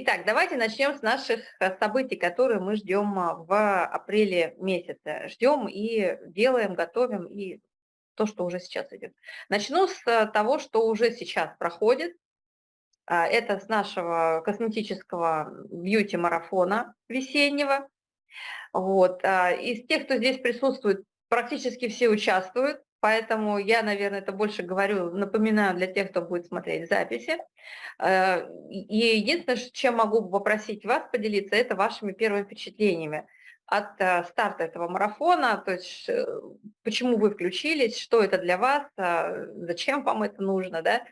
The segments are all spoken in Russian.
Итак, давайте начнем с наших э, событий, которые мы ждем а, в апреле месяце. Ждем и делаем, готовим, и то, что уже сейчас идет. Начну с э, того, что уже сейчас проходит. А, это с нашего косметического бьюти-марафона весеннего. Вот. А, из тех, кто здесь присутствует, практически все участвуют. Поэтому я, наверное, это больше говорю, напоминаю для тех, кто будет смотреть записи. Э, и единственное, чем могу попросить вас поделиться, это вашими первыми впечатлениями от э, старта этого марафона, то есть э, почему вы включились, что это для вас, зачем вам это нужно, да,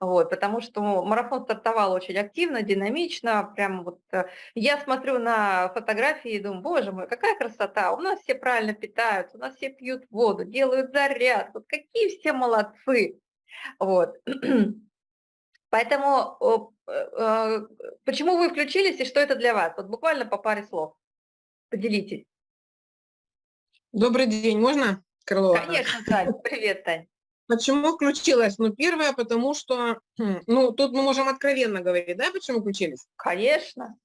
вот, потому что марафон стартовал очень активно, динамично, прям вот э, я смотрю на фотографии и думаю, боже мой, какая красота, у нас все правильно питаются, у нас все пьют воду, делают заряд, вот какие все молодцы, вот. Поэтому э, э, почему вы включились и что это для вас? Вот буквально по паре слов. Поделитесь. Добрый день, можно, Крылова? Конечно, Тань. Привет, Тань. Почему включилась? Ну, первое, потому что, хм, ну, тут мы можем откровенно говорить, да, почему включились? Конечно.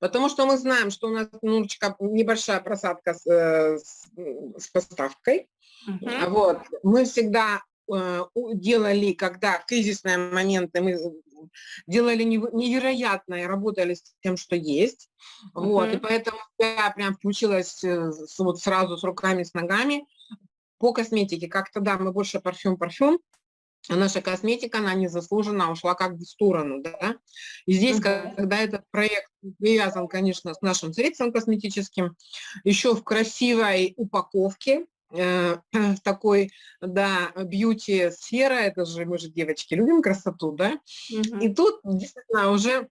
Потому что мы знаем, что у нас немножечко небольшая просадка с, э, с, с поставкой. Угу. Вот. Мы всегда э, делали, когда в кризисные моменты мы делали невероятное, работали с тем, что есть. Uh Вот, и поэтому я прям включилась э, вот сразу с руками, с ногами. По косметике, как тогда мы больше парфюм-парфюм, а наша косметика, она незаслуженно ушла как бы в сторону, да. И здесь, uh -huh. когда этот проект привязан, конечно, с нашим средством косметическим, еще в красивой упаковке, э, такой, да, бьюти-сфера, это же, мы же, девочки, любим красоту, да. Uh -huh. И тут, действительно, уже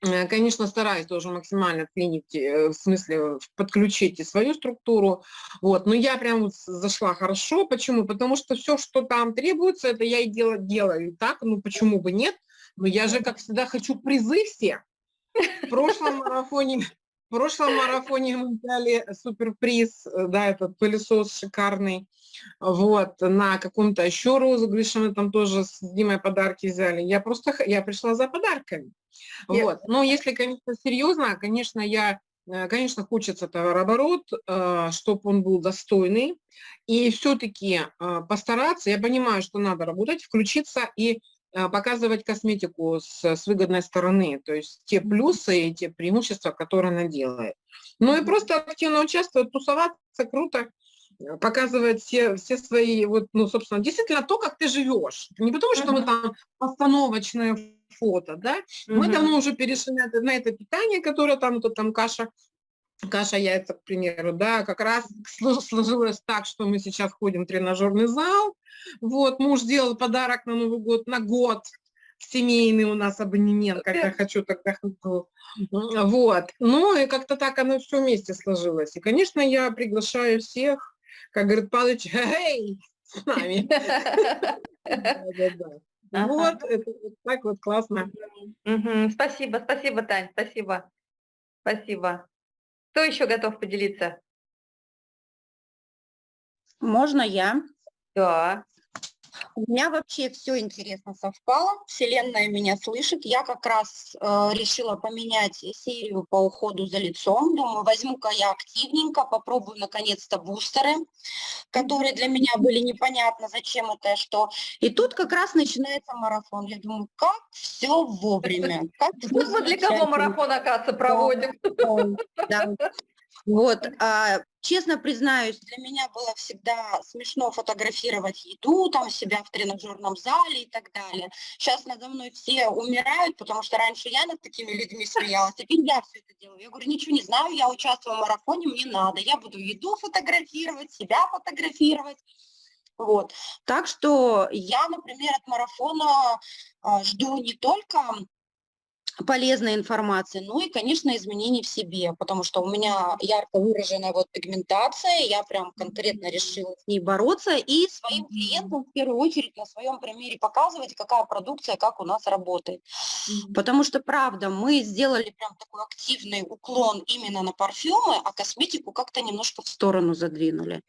конечно, стараюсь тоже максимально клинить, э, в смысле подключить и свою структуру, вот, но я прям зашла хорошо, почему? Потому что все, что там требуется, это я и делаю, делаю так, ну почему бы нет, но я же, как всегда, хочу призы все. В прошлом марафоне, в прошлом марафоне мы взяли суперприз, э, да, этот пылесос шикарный, вот, на каком-то еще розыгрыше мы там тоже с Димой подарки взяли. Я просто, я пришла за подарками. Вот. Но если, конечно, серьезно, конечно, я э, Конечно, хочется товарооборот, э, чтобы он был достойный. И все-таки постараться, я понимаю, что надо работать, включиться и показывать косметику с, с выгодной стороны, то есть те плюсы и те преимущества, которые она делает. Ну и просто активно участвовать, тусоваться, круто показывает все, все свои, вот, ну, собственно, действительно то, как ты живешь. Не потому, что мы там постановочное фото, да, мы давно уже перешли на это, на это питание, которое там, вот там каша, каша яйца, к примеру, да, как раз сложилось так, что мы сейчас ходим в тренажерный зал, вот, муж сделал подарок на Новый год, на год, семейный у нас абонемент, как я хочу, тогда хочу. Вот. Ну и как-то так оно все вместе сложилось. И, конечно, я приглашаю всех как говорит Павлович, эй, с нами. Вот, так вот классно. Спасибо, спасибо, Тань, спасибо. Спасибо. Кто еще готов поделиться? Можно я? Да. У меня вообще все интересно совпало, Вселенная меня слышит. Я как раз э, решила поменять серию по уходу за лицом. Думаю, возьму-ка я активненько, попробую наконец-то бустеры, которые для меня были непонятно, зачем это и что. И тут как раз начинается марафон. Я думаю, как все вовремя. Как вот мы для кого марафон, оказывается, проводим. Да. Вот, а, честно признаюсь, для меня было всегда смешно фотографировать еду, там себя в тренажерном зале и так далее. Сейчас надо мной все умирают, потому что раньше я над такими людьми смеялась, теперь я все это делаю. Я говорю, ничего не знаю, я участвую в марафоне, мне надо. Я буду еду фотографировать, себя фотографировать. Вот. Так что я, например, от марафона а, жду не только полезной информации, ну и, конечно, изменений в себе, потому что у меня ярко выраженная вот пигментация, я прям конкретно решила с ней бороться и своим клиентам в первую очередь на своем примере показывать, какая продукция, как у нас работает. Потому что, правда, мы сделали прям такой активный уклон именно на парфюмы, а косметику как-то немножко в сторону задвинули.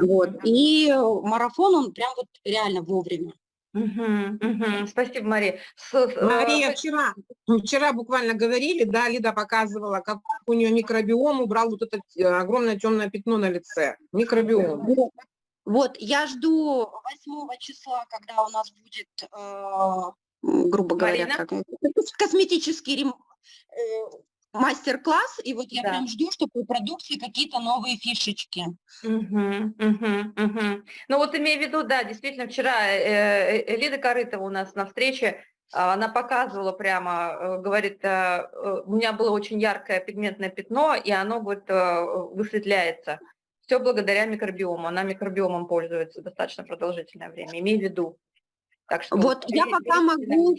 Вот. И марафон, он прям вот реально вовремя. Угу, угу. Спасибо, Мария. С, Мария, вчера, вчера буквально говорили, да, Лида показывала, как у нее микробиом убрал вот это э, огромное темное пятно на лице. Микробиом. Вот, я жду 8 числа, когда у нас будет, э, грубо говоря, как, косметический э, мастер-класс, и вот я да. прям жду, чтобы у продукции какие-то новые фишечки. Угу, угу, угу. Ну вот имею в виду, да, действительно, вчера э, э, Лида Корытова у нас на встрече, а, она показывала прямо, э, говорит, у меня было очень яркое пигментное пятно, и оно, говорит, высветляется. Все благодаря микробиому. Она микробиомом пользуется достаточно продолжительное время. Имей в виду. Так что вот я пока могу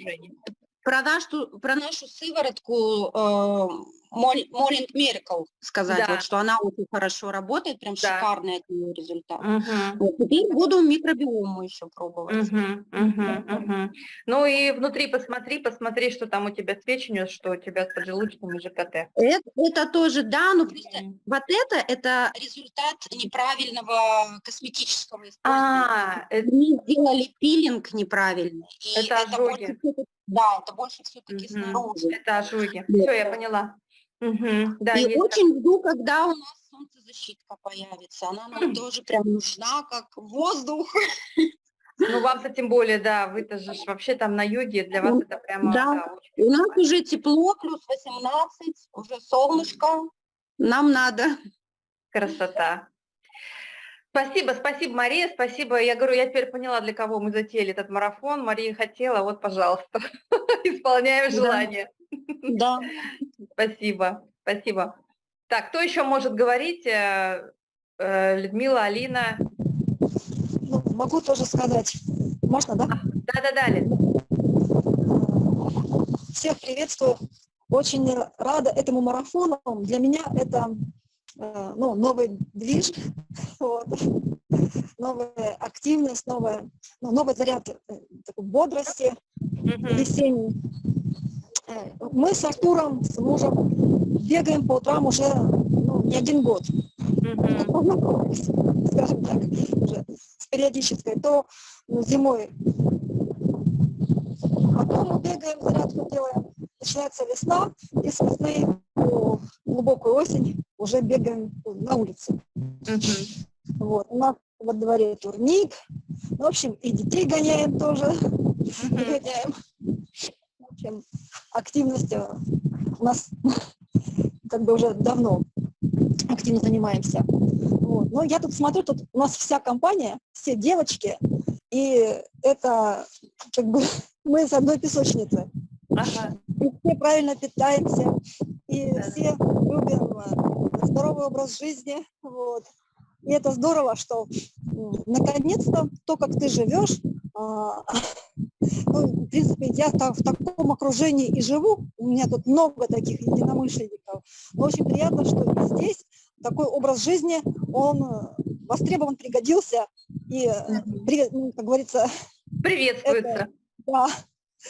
про нашу, про нашу сыворотку э, Morning Miracle сказать, да. вот, что она очень хорошо работает, прям да. шикарный от нее результат. Угу. Вот, теперь буду микробиому еще пробовать. Угу, угу, угу. Ну и внутри посмотри, посмотри, что там у тебя с печенью, что у тебя с поджелудочным и ЖКТ. Это, это тоже, да, но просто угу. вот это, это результат неправильного косметического использования. А, это... Мы сделали пилинг неправильный. Это ожоги. Да, это больше все-таки угу. снаружи. Это ожоги. Все, я поняла. Угу, да, и очень жду, когда у нас солнцезащитка появится. Она нам тоже прям нужна, как воздух. Ну, вам-то тем более, да, вы-то же вообще там на юге, для вас это прямо... Да, да у нас уже тепло, плюс 18, уже солнышко, нам надо. Красота. Спасибо, спасибо, Мария, спасибо. Я говорю, я теперь поняла, для кого мы затеяли этот марафон. Мария хотела, вот, пожалуйста, исполняем желание. Да. Спасибо, спасибо. Так, кто еще может говорить? Э, э, Людмила, Алина? Ну, могу тоже сказать. Можно, да? Да-да-да, Всех приветствую. Очень рада этому марафону. Для меня это ну, новый движ, вот. новая активность, новая, ну, новый заряд такой бодрости весенний. Мы с Артуром, с мужем, бегаем по утрам уже ну, не один год. Скажем так, уже с периодической. То ну, зимой потом мы бегаем, зарядку делаем. Начинается весна, и с весны по глубокую осень уже бегаем на улице. Mm-hmm. Вот. У нас во дворе турник. В общем, и детей гоняем тоже. Mm-hmm. Гоняем чем активность э, у нас как бы уже давно активно занимаемся. Вот. Но я тут смотрю, тут у нас вся компания, все девочки, и это как бы мы с одной песочницы. Ага. И все правильно питаемся, и да. все любим здоровый образ жизни. Вот. И это здорово, что наконец-то то, как ты живешь, а, ну, в принципе, я так, в таком окружении и живу, у меня тут много таких единомышленников, но очень приятно, что здесь такой образ жизни, он э, востребован, пригодился, и, ну, как говорится... Приветствуется. Это, да,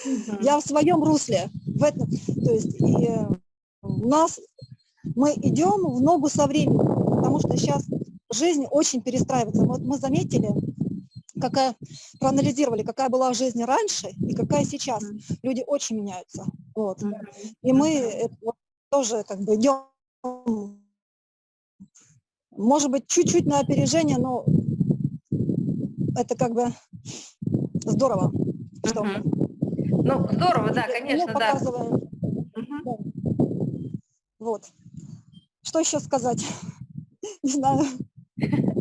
угу. я в своем русле, в этом, то есть и у нас, мы идем в ногу со временем, потому что сейчас жизнь очень перестраивается. Вот мы заметили, какая, проанализировали, какая была жизнь раньше и какая сейчас. Люди очень меняются. Вот. И мы это, вот, тоже как бы идем, может быть, чуть-чуть на опережение, но это как бы здорово. Что Ну, здорово, да, конечно, да. да. Вот. Что еще сказать? Не знаю.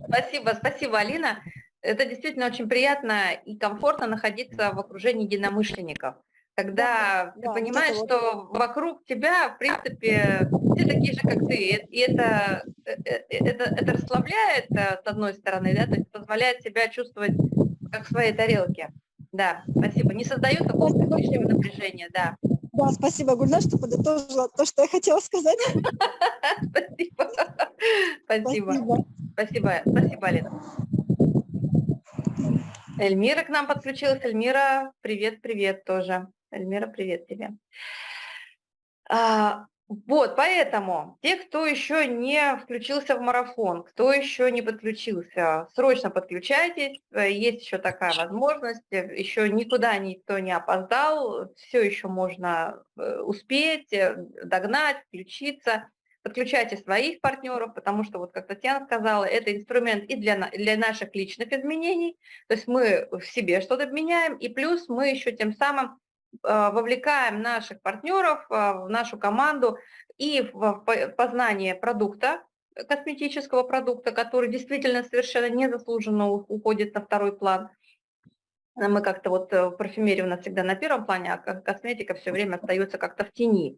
Спасибо, спасибо, Алина. Это действительно очень приятно и комфортно находиться в окружении единомышленников. Когда да, ты да, понимаешь, что вот. вокруг тебя, в принципе, все такие же, как ты. И это, э, э, это, это расслабляет, э, с одной стороны, да, то есть позволяет себя чувствовать как в своей тарелке. Да, спасибо. Не создает какого-то лишнего напряжения, да. Да, спасибо, Гульна, что подытожила то, что я хотела сказать. Спасибо. Спасибо. Спасибо, спасибо, Алина. Эльмира к нам подключилась. Эльмира, привет, привет тоже. Эльмира, привет тебе. Вот, поэтому те, кто еще не включился в марафон, кто еще не подключился, срочно подключайтесь, э, есть еще такая возможность, э, еще никуда никто не опоздал, все еще можно э, успеть, догнать, включиться. Подключайте своих партнеров, потому что, вот как Татьяна сказала, это инструмент и для, для наших личных изменений, то есть мы в себе что-то меняем, и плюс мы еще тем самым вовлекаем наших партнеров а, в нашу команду и в познание продукта, косметического продукта, который действительно совершенно незаслуженно уходит на второй план. Мы как-то вот э, парфюмерия у нас всегда на первом плане, а косметика все время остается как-то в тени.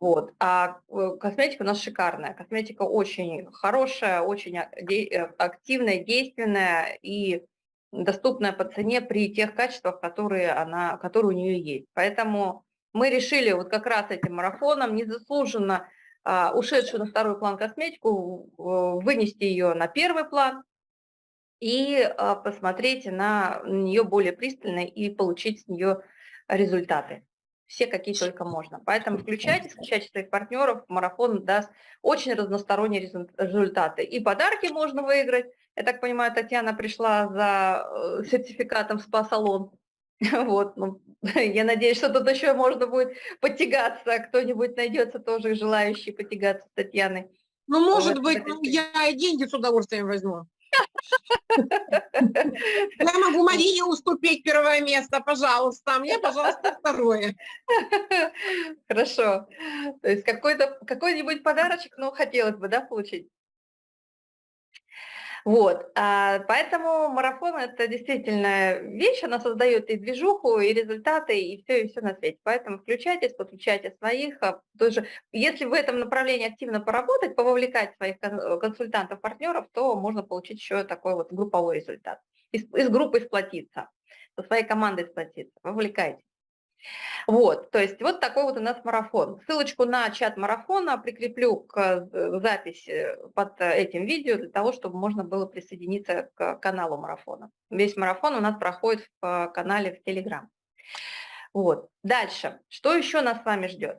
Вот. А э, косметика у нас шикарная. Косметика очень хорошая, очень э, активная, действенная и доступная по цене при тех качествах, которые, она, которые у нее есть. Поэтому мы решили вот как раз этим марафоном незаслуженно а, ушедшую на второй план косметику вынести ее на первый план и а, посмотреть на нее более пристально и получить с нее результаты. Все, какие только можно. Поэтому включайте, включайте своих партнеров, марафон даст очень разносторонние результаты. И подарки можно выиграть, я так понимаю, Татьяна пришла за э, сертификатом спа-салон. Вот, ну, я надеюсь, что тут еще можно будет потягаться, кто-нибудь найдется тоже желающий потягаться с Татьяной. Ну, может вот, быть, ну, я и деньги с удовольствием возьму. Я могу Марине уступить первое место, пожалуйста, а мне, пожалуйста, второе. Хорошо. То есть какой-нибудь подарочек, ну, хотелось бы, да, получить? Вот, а, поэтому марафон – это действительно вещь, она создает и движуху, и результаты, и все, и все на свете. Поэтому включайтесь, подключайте своих. А, тоже, если в этом направлении активно поработать, пововлекать своих консультантов, партнеров, то можно получить еще такой вот групповой результат. Из, из группы сплотиться, со своей командой сплотиться. Вовлекайтесь. Вот, то есть вот такой вот у нас марафон. Ссылочку на чат марафона прикреплю к э, записи под этим видео для того, чтобы можно было присоединиться к каналу марафона. Весь марафон у нас проходит в канале в Телеграм. Вот. Дальше. Что еще нас с вами ждет?